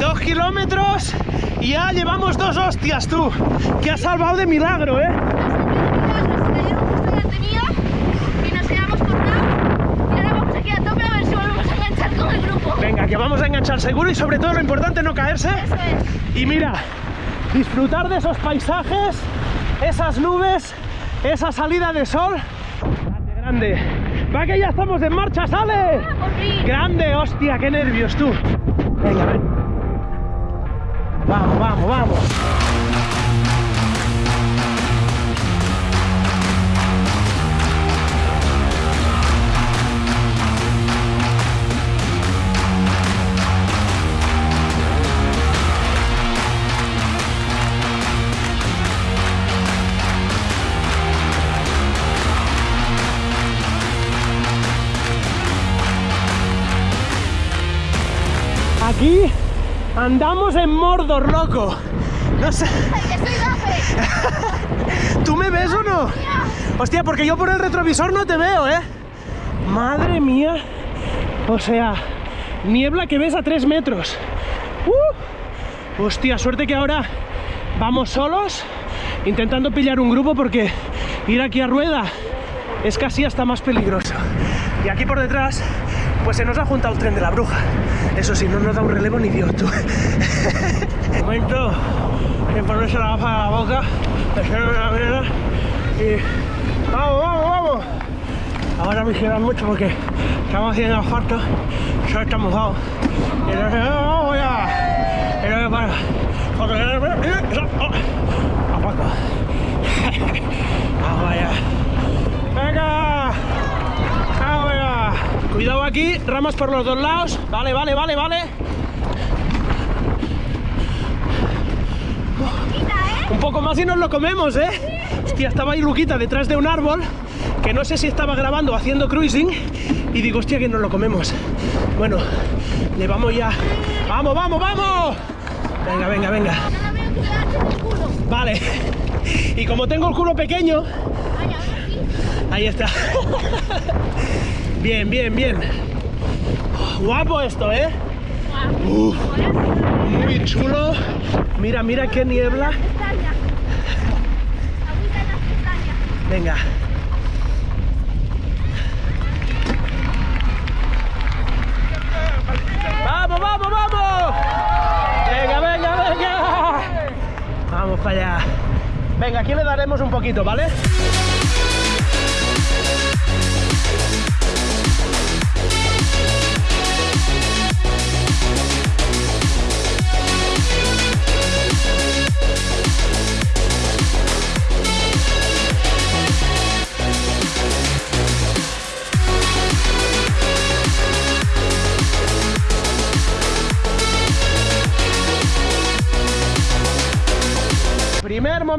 Dos kilómetros y ya llevamos dos hostias, tú. Que has salvado de milagro, ¿eh? Venga, que vamos a enganchar seguro y sobre todo lo importante no caerse. Eso es. Y mira, disfrutar de esos paisajes, esas nubes, esa salida de sol. Grande. Va que ya estamos en marcha, sale. Grande, hostia, qué nervios tú. Venga, ven. Vamos, vamos, vamos. Aquí andamos en Mordor, loco. No sé. ¿tú me ves o no? Hostia, porque yo por el retrovisor no te veo, ¿eh? Madre mía. O sea, niebla que ves a 3 metros. ¡Uh! Hostia, suerte que ahora vamos solos, intentando pillar un grupo porque ir aquí a rueda es casi hasta más peligroso. Y aquí por detrás, pues se nos ha juntado el tren de la bruja. Eso sí, no nos da un relevo ni Dios, tú. Momento de ponerse la gafa a la boca, echarme la mierda y... ¡Vamos, vamos, vamos! Ahora vigilan mucho porque estamos haciendo asfalto, solo está mojado. Y entonces, ¡ah, ¡vamos ya! Y luego para... Porque... ¡Oh! ¡Apaco! ¡Vamos allá! ¡Venga! Cuidado aquí, ramas por los dos lados. Vale, vale, vale, vale. Un poco más y nos lo comemos, ¿eh? Hostia, estaba ahí Luquita detrás de un árbol que no sé si estaba grabando haciendo cruising y digo, hostia, que nos lo comemos. Bueno, le vamos ya. ¡Vamos, vamos, vamos! Venga, venga, venga. Vale. Y como tengo el culo pequeño, ahí está. Bien, bien, bien. Guapo esto, ¿eh? Muy chulo. Mira, mira qué niebla. Venga. ¡Vamos, vamos, vamos! Venga, venga, venga. Vamos para allá. Venga, aquí le daremos un poquito, ¿vale?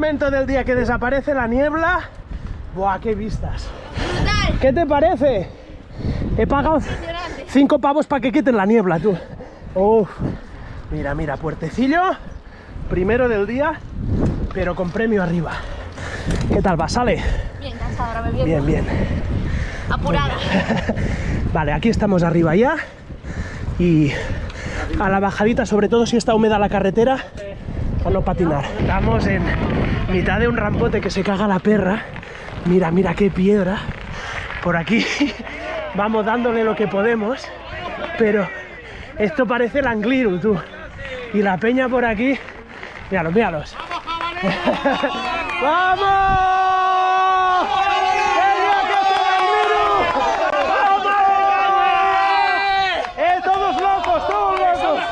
Momento del día que desaparece la niebla. Buah, qué vistas. Brutal. ¿Qué te parece? He pagado cinco pavos para que quiten la niebla, tú. Uf. Mira, mira, puertecillo. Primero del día, pero con premio arriba. ¿Qué tal va? ¿Sale? Bien, cansada ahora bebiendo. Bien, bien. Apurada. Vale, aquí estamos arriba ya. Y a la bajadita, sobre todo si está húmeda la carretera, no patinar. Estamos en mitad de un rampote que se caga la perra. Mira, mira qué piedra. Por aquí vamos dándole lo que podemos. Pero esto parece el Angliru, tú. Y la peña por aquí. Míralos, míralos. ¡Vamos! ¡Venga, que es el Angliru! ¡Vamos! ¡Eh, todos locos, todos locos!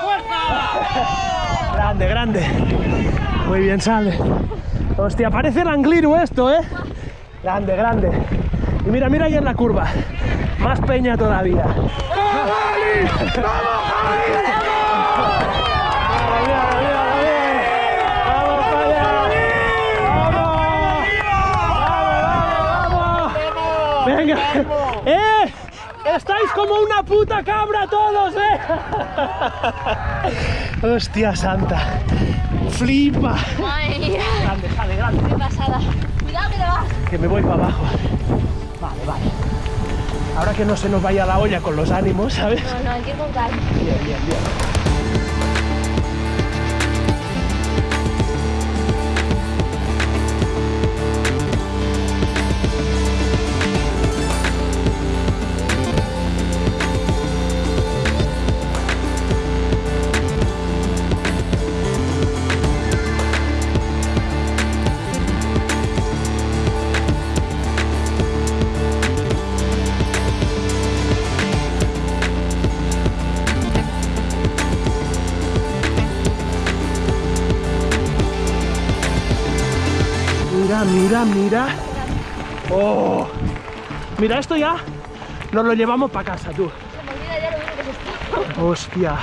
Grande, grande. Muy bien, sale. Hostia, parece el esto, ¿eh? Grande, grande. Y mira, mira ahí en la curva. Más peña todavía. Vamos, míralo, míralo, míralo. ¡Vamos para allá! ¡Vamos! ¡Vamos, vamos, vamos! ¡Venga! ¡Eh! ¡Estáis como una puta cabra todos, eh! ¡Hostia santa! Flipa. Madre mía. Grande, sale, grande. Qué pasada. Cuidado que te vas. Que me voy para abajo. Vale, vale. Ahora que no se nos vaya la olla con los ánimos, ¿sabes? No, no, hay que ir con calma. Bien, bien, bien. Mira, mira, mira. Oh. Mira, esto ya nos lo llevamos para casa, tú. Hostia.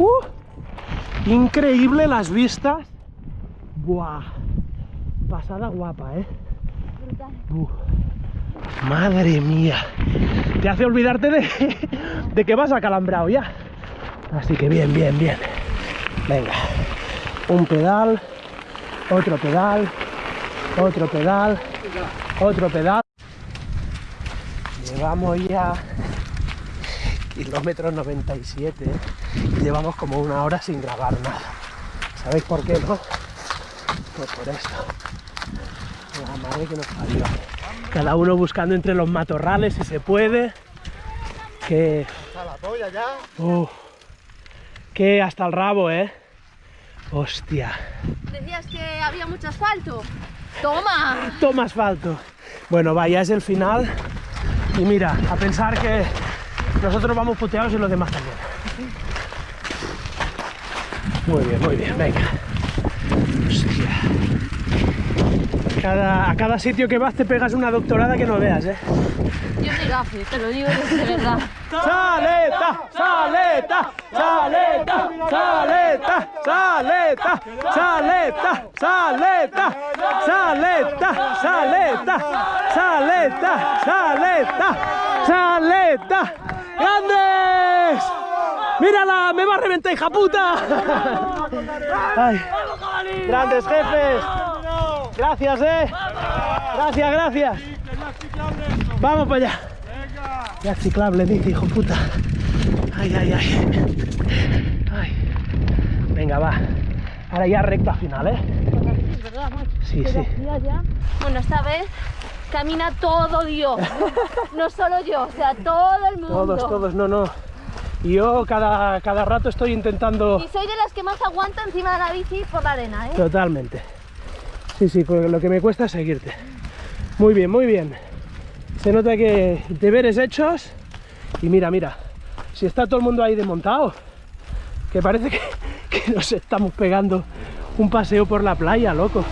Uh, increíble las vistas. Buah. Pasada guapa, ¿eh? Uh, madre mía. Te hace olvidarte de, de que vas acalambrado ya. Así que bien, bien, bien. Venga. Un pedal, otro pedal, otro pedal, otro pedal. Llevamos ya kilómetro 97 ¿eh? y llevamos como una hora sin grabar nada. ¿Sabéis por qué no? Pues por esto. La madre que nos parió. Cada uno buscando entre los matorrales si se puede. Que. la polla ya. Uf, que hasta el rabo, ¿eh? Hostia. Decías que había mucho asfalto. Toma. Toma asfalto. Bueno, vaya, es el final. Y mira, a pensar que nosotros vamos puteados y los demás también. Muy bien, muy bien, venga. Hostia. Cada, a cada sitio que vas te pegas una doctorada que no veas, ¿eh? Yo soy gafe, te lo digo de verdad. ¡Saleta! ¡Saleta! ¡Saleta! ¡Saleta! ¡Saleta! ¡Saleta! ¡Saleta! ¡Saleta! ¡Saleta! ¡Saleta! ¡Saleta! ¡Saleta! ¡Grandes! ¡Mírala! ¡Me va a reventar, hija puta! ¡Grandes jefes! Gracias, eh. Gracias, gracias. Vamos para allá. Ya ciclable, dice, hijo puta. Ay, ay, ay. Ay. Venga, va. Ahora ya recta final, ¿eh? Sí, Pero sí. Bueno, esta vez camina todo Dios. No solo yo, o sea, todo el mundo. Todos, todos, no, no. Yo cada, cada rato estoy intentando... Y soy de las que más aguanta encima de la bici por la arena, ¿eh? Totalmente. Sí, sí, porque lo que me cuesta es seguirte. Muy bien, muy bien. Se nota que deberes hechos. Y mira, mira. Si está todo el mundo ahí desmontado. Que parece que nos estamos pegando un paseo por la playa, loco.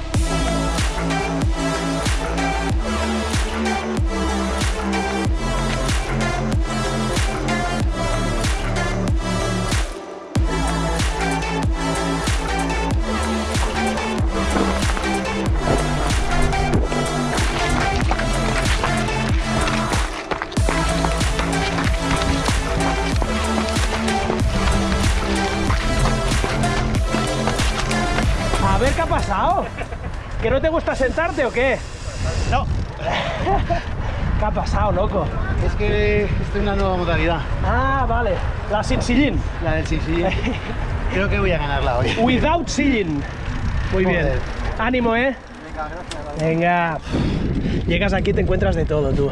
¿Que no te gusta sentarte o qué? No, ¿Qué ha pasado, loco? es que estoy en una nueva modalidad, Ah, vale. La sin sillín. la del sin sillín. Creo que voy a ganarla hoy. Without sillín. Muy bien. Ánimo, ¿eh? Venga. Llegas aquí y te encuentras de todo, tú.